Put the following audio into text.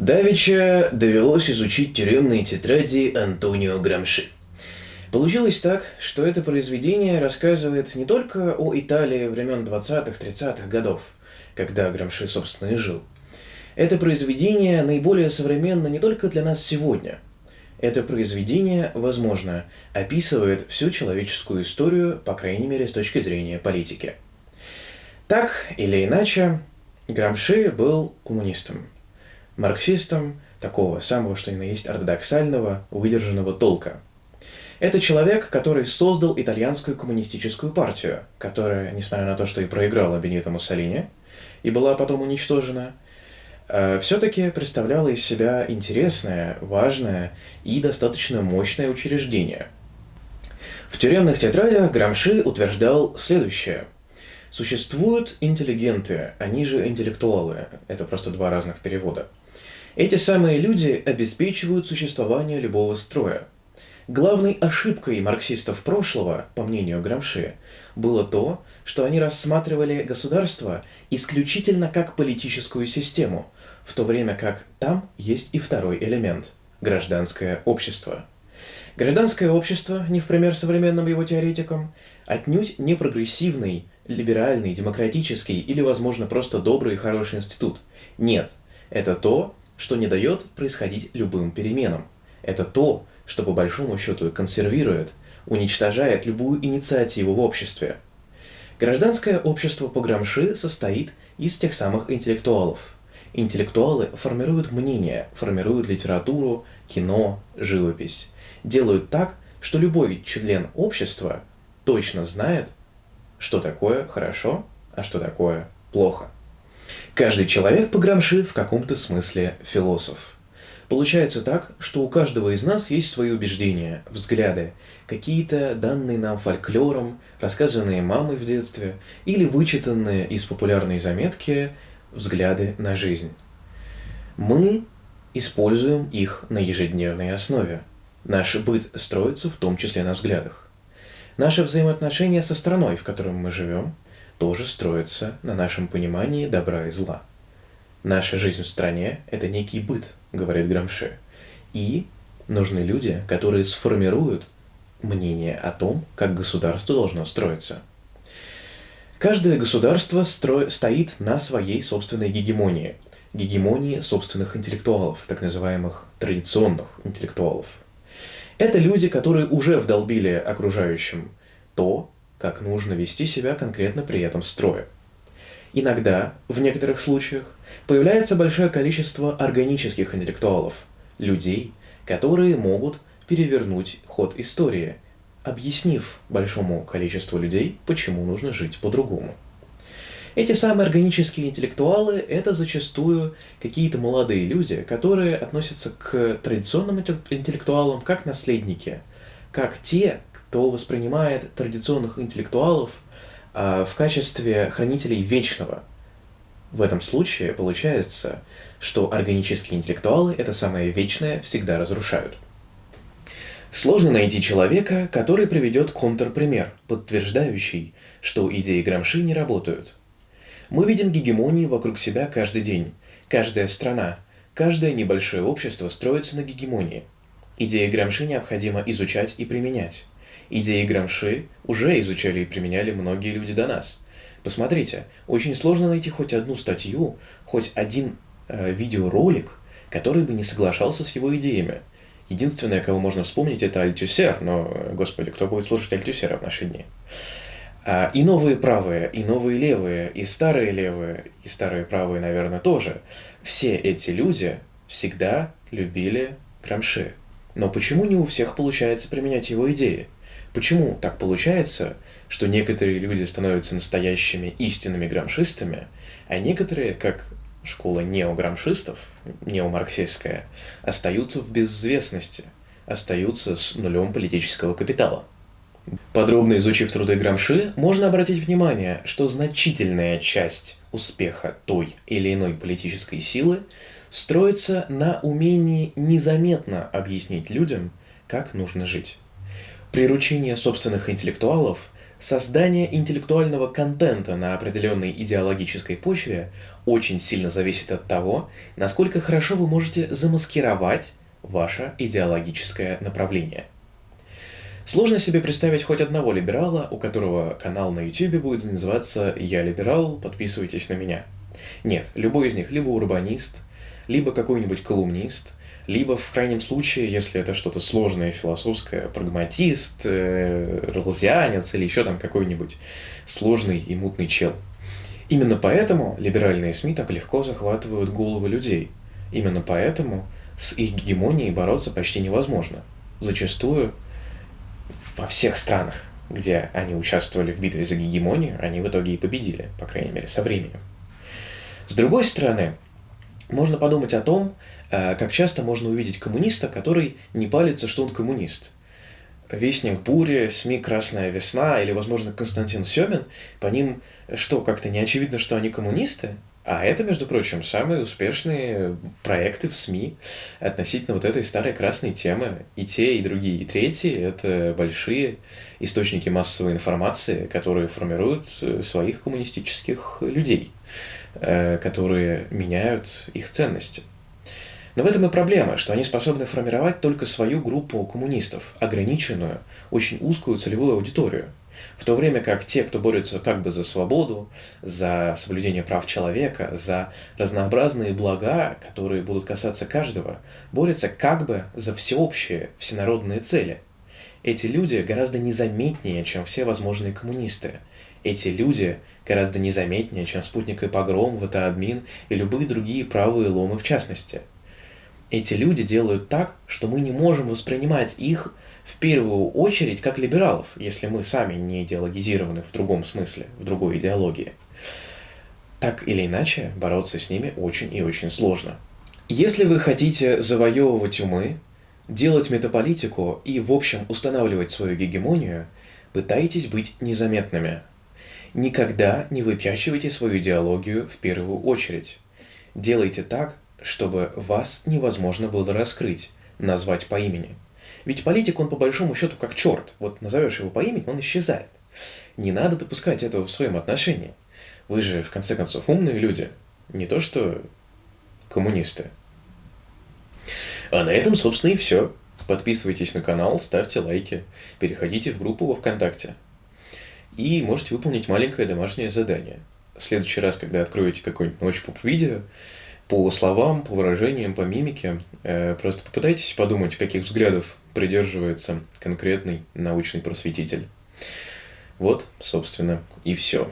Давича довелось изучить тюремные тетради Антонио Грамши. Получилось так, что это произведение рассказывает не только о Италии времен 20-30-х годов, когда Грамши, собственно, и жил. Это произведение наиболее современно не только для нас сегодня. Это произведение, возможно, описывает всю человеческую историю, по крайней мере, с точки зрения политики. Так или иначе, Грамши был коммунистом – марксистом такого самого, что ни на есть, ортодоксального, выдержанного толка. Это человек, который создал итальянскую коммунистическую партию, которая, несмотря на то, что и проиграла Бенито Муссолини, и была потом уничтожена, э, все-таки представляла из себя интересное, важное и достаточно мощное учреждение. В тюремных тетрадях Грамши утверждал следующее. Существуют интеллигенты, они же интеллектуалы. Это просто два разных перевода – эти самые люди обеспечивают существование любого строя. Главной ошибкой марксистов прошлого, по мнению Грамши, было то, что они рассматривали государство исключительно как политическую систему, в то время как там есть и второй элемент – гражданское общество. Гражданское общество, не в пример современным его теоретикам, отнюдь не прогрессивный, либеральный, демократический или, возможно, просто добрый и хороший институт. Нет, это то, что не дает происходить любым переменам. Это то, что по большому счету консервирует, уничтожает любую инициативу в обществе. Гражданское общество по Грамши состоит из тех самых интеллектуалов. Интеллектуалы формируют мнение, формируют литературу, кино, живопись. Делают так, что любой член общества точно знает, что такое хорошо, а что такое плохо. Каждый человек по Грамши в каком-то смысле философ. Получается так, что у каждого из нас есть свои убеждения, взгляды, какие-то данные нам фольклором, рассказанные мамой в детстве или вычитанные из популярной заметки взгляды на жизнь. Мы используем их на ежедневной основе. Наш быт строится в том числе на взглядах. Наши взаимоотношения со страной, в которой мы живем – тоже строится на нашем понимании добра и зла. Наша жизнь в стране – это некий быт, говорит Грамши. И нужны люди, которые сформируют мнение о том, как государство должно строиться. Каждое государство стро... стоит на своей собственной гегемонии, гегемонии собственных интеллектуалов, так называемых традиционных интеллектуалов. Это люди, которые уже вдолбили окружающим то, как нужно вести себя конкретно при этом строе. Иногда, в некоторых случаях, появляется большое количество органических интеллектуалов, людей, которые могут перевернуть ход истории, объяснив большому количеству людей, почему нужно жить по-другому. Эти самые органические интеллектуалы – это зачастую какие-то молодые люди, которые относятся к традиционным интеллектуалам как наследники, как те, то воспринимает традиционных интеллектуалов а, в качестве хранителей вечного. В этом случае получается, что органические интеллектуалы это самое вечное всегда разрушают. Сложно найти человека, который приведет контрпример, подтверждающий, что идеи Грамши не работают. Мы видим гегемонии вокруг себя каждый день. Каждая страна, каждое небольшое общество строится на гегемонии. Идеи Грамши необходимо изучать и применять. Идеи Грамши уже изучали и применяли многие люди до нас. Посмотрите, очень сложно найти хоть одну статью, хоть один э, видеоролик, который бы не соглашался с его идеями. Единственное, кого можно вспомнить, это Альтюсер, но, господи, кто будет слушать Альтюсера в наши дни? А, и новые правые, и новые левые, и старые левые, и старые правые, наверное, тоже. Все эти люди всегда любили Грамши. Но почему не у всех получается применять его идеи? Почему так получается, что некоторые люди становятся настоящими истинными грамшистами, а некоторые, как школа неограмшистов, неомарксистская, остаются в безвестности, остаются с нулем политического капитала? Подробно изучив труды Грамши, можно обратить внимание, что значительная часть успеха той или иной политической силы строится на умении незаметно объяснить людям, как нужно жить. Приручение собственных интеллектуалов Создание интеллектуального контента на определенной идеологической почве очень сильно зависит от того, насколько хорошо вы можете замаскировать ваше идеологическое направление. Сложно себе представить хоть одного либерала, у которого канал на YouTube будет называться «Я либерал, подписывайтесь на меня». Нет, любой из них либо урбанист, либо какой-нибудь колумнист – либо, в крайнем случае, если это что-то сложное, философское, прагматист, э, релзианец или еще там какой-нибудь сложный и мутный чел. Именно поэтому либеральные СМИ так легко захватывают головы людей. Именно поэтому с их гегемонией бороться почти невозможно. Зачастую во всех странах, где они участвовали в битве за гегемонию, они в итоге и победили, по крайней мере, со временем. С другой стороны, можно подумать о том, э, как часто можно увидеть коммуниста, который не палится, что он коммунист. Вестник Бури, СМИ «Красная весна» или, возможно, Константин Семин, по ним что, как-то не очевидно, что они коммунисты? А это, между прочим, самые успешные проекты в СМИ относительно вот этой старой красной темы. И те, и другие, и третьи — это большие источники массовой информации, которые формируют э, своих коммунистических людей. Э, которые меняют их ценности. Но в этом и проблема, что они способны формировать только свою группу коммунистов, ограниченную, очень узкую целевую аудиторию. В то время как те, кто борется как бы за свободу, за соблюдение прав человека, за разнообразные блага, которые будут касаться каждого, борются как бы за всеобщие, всенародные цели. Эти люди гораздо незаметнее, чем все возможные коммунисты – эти люди гораздо незаметнее, чем спутник и погром, ВТАДМИН и любые другие правые ломы в частности. Эти люди делают так, что мы не можем воспринимать их в первую очередь как либералов, если мы сами не идеологизированы в другом смысле, в другой идеологии. Так или иначе, бороться с ними очень и очень сложно. Если вы хотите завоевывать умы, делать метаполитику и, в общем, устанавливать свою гегемонию, пытайтесь быть незаметными – Никогда не выпячивайте свою идеологию в первую очередь. Делайте так, чтобы вас невозможно было раскрыть, назвать по имени. Ведь политик, он по большому счету как черт. Вот назовешь его по имени, он исчезает. Не надо допускать этого в своем отношении. Вы же, в конце концов, умные люди. Не то что коммунисты. А на этом, собственно, и все. Подписывайтесь на канал, ставьте лайки, переходите в группу во ВКонтакте и можете выполнить маленькое домашнее задание. В следующий раз, когда откроете какой-нибудь научпоп видео, по словам, по выражениям, по мимике, э, просто попытайтесь подумать, каких взглядов придерживается конкретный научный просветитель. Вот, собственно, и все.